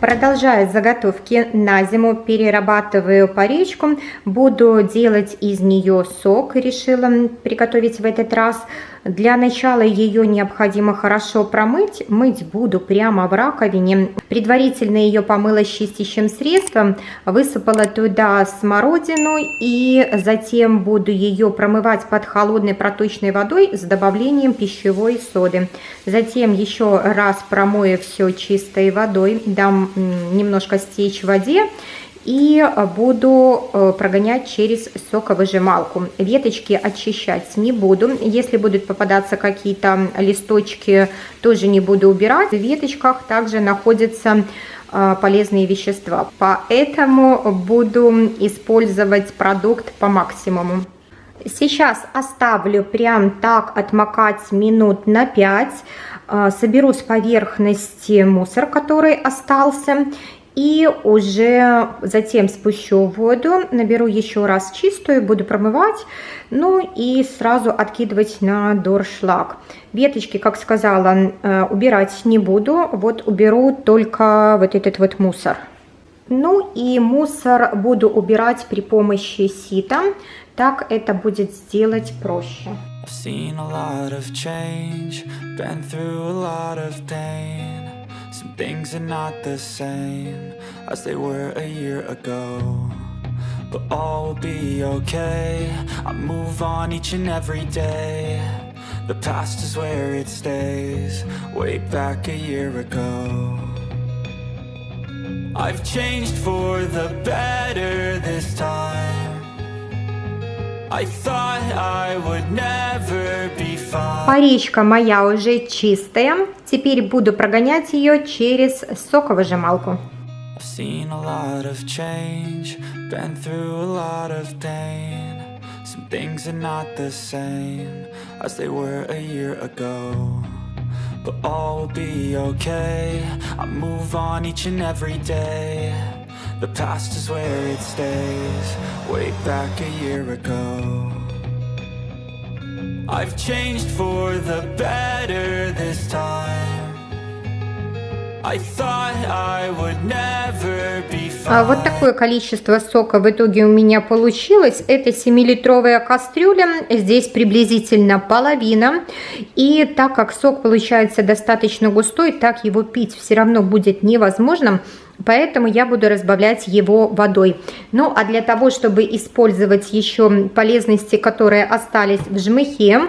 Продолжаю заготовки на зиму, перерабатываю паричку, буду делать из нее сок, решила приготовить в этот раз. Для начала ее необходимо хорошо промыть, мыть буду прямо в раковине. Предварительно ее помыла с чистящим средством, высыпала туда смородину и затем буду ее промывать под холодной проточной водой с добавлением пищевой соды. Затем еще раз промою все чистой водой, дам немножко стечь в воде и буду э, прогонять через соковыжималку. Веточки очищать не буду. Если будут попадаться какие-то листочки, тоже не буду убирать. В веточках также находятся э, полезные вещества. Поэтому буду использовать продукт по максимуму. Сейчас оставлю прям так отмокать минут на 5. Э, соберу с поверхности мусор, который остался. И уже затем спущу воду, наберу еще раз чистую, буду промывать, ну и сразу откидывать на доршлаг. Веточки, как сказала, э, убирать не буду, вот уберу только вот этот вот мусор. Ну и мусор буду убирать при помощи сита, так это будет сделать проще. Some things are not the same as they were a year ago But all will be okay, I move on each and every day. The past is where it stays, way back a year ago. I've changed for the better this time Паричка моя уже чистая. Теперь буду прогонять ее через соковыжималку. Some things are not the same as they were a year ago But all will be okay I move on each and every day The past is where it stays Way back a year ago I've changed for the better this time I thought I would never be fine. Вот такое количество сока в итоге у меня получилось. Это 7-литровая кастрюля, здесь приблизительно половина. И так как сок получается достаточно густой, так его пить все равно будет невозможно. Поэтому я буду разбавлять его водой. Ну, а для того, чтобы использовать еще полезности, которые остались в жмыхе,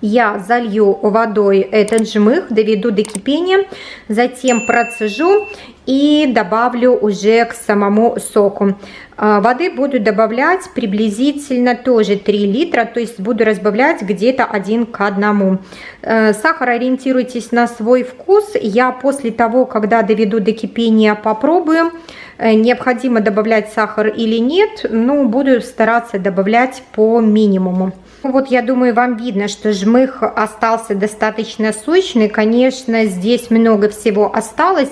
я залью водой этот жмых, доведу до кипения, затем процежу и добавлю уже к самому соку. А, воды буду добавлять приблизительно тоже 3 литра, то есть буду разбавлять где-то один к одному. Э, сахар ориентируйтесь на свой вкус. Я после того, когда доведу до кипения, попробую, э, необходимо добавлять сахар или нет, ну, буду стараться добавлять по минимуму. Вот я думаю, вам видно, что жмых остался достаточно сочный. Конечно, здесь много всего осталось.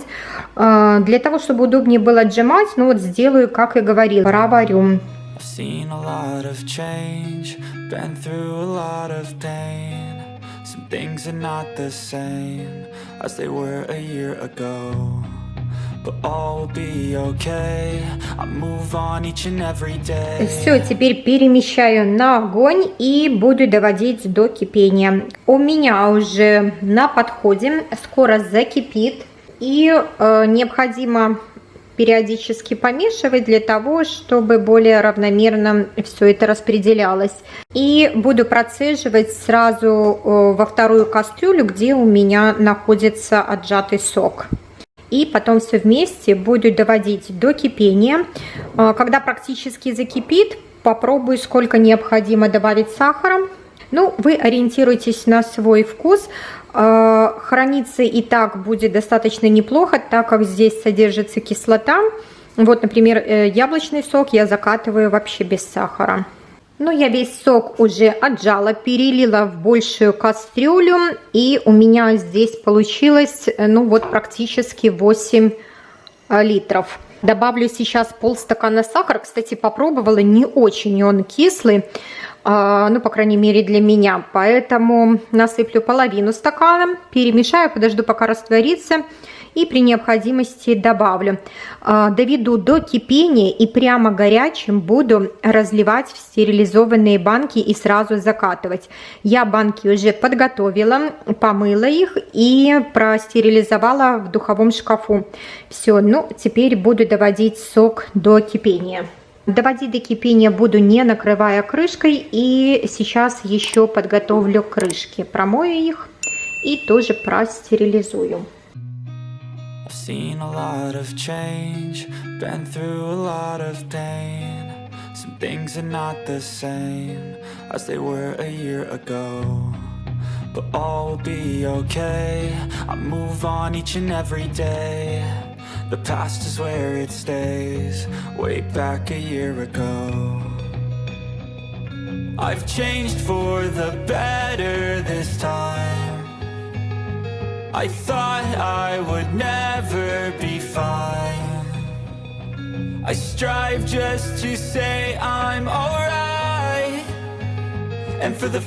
Э, для того, чтобы удобнее было отжимать, ну вот сделаю, как и говорил, проварю. Some things are not the same as they were a year ago все, теперь перемещаю на огонь и буду доводить до кипения. У меня уже на подходе, скоро закипит. И э, необходимо периодически помешивать для того, чтобы более равномерно все это распределялось. И буду процеживать сразу э, во вторую кастрюлю, где у меня находится отжатый сок и потом все вместе буду доводить до кипения. А, когда практически закипит, попробую, сколько необходимо добавить сахара. Ну, вы ориентируйтесь на свой вкус. А, храниться и так будет достаточно неплохо, так как здесь содержится кислота. Вот, например, э, яблочный сок я закатываю вообще без сахара. Ну, я весь сок уже отжала, перелила в большую кастрюлю. И у меня здесь получилось, э, ну, вот практически 8 э, литров. Добавлю сейчас полстакана сахара. Кстати, попробовала, не очень он кислый. а, ну, по крайней мере, для меня. Поэтому насыплю половину стакана, перемешаю, подожду, пока растворится, и при необходимости добавлю. А, доведу до кипения и прямо горячим буду разливать в стерилизованные банки и сразу закатывать. Я банки уже подготовила, помыла их и простерилизовала в духовом шкафу. Все, ну, теперь буду доводить сок до кипения. Доводить до кипения буду не накрывая крышкой. И сейчас еще подготовлю крышки. Промою их и тоже простерилизую. Seen a lot of change, been through a lot of pain. Some things are not the same as they were a year ago. But all will be okay. I move on each and every day. The past is where it stays, way back a year ago. I've changed for the better this time. I thought I would never be fine. I strive just to say I'm alright. And for the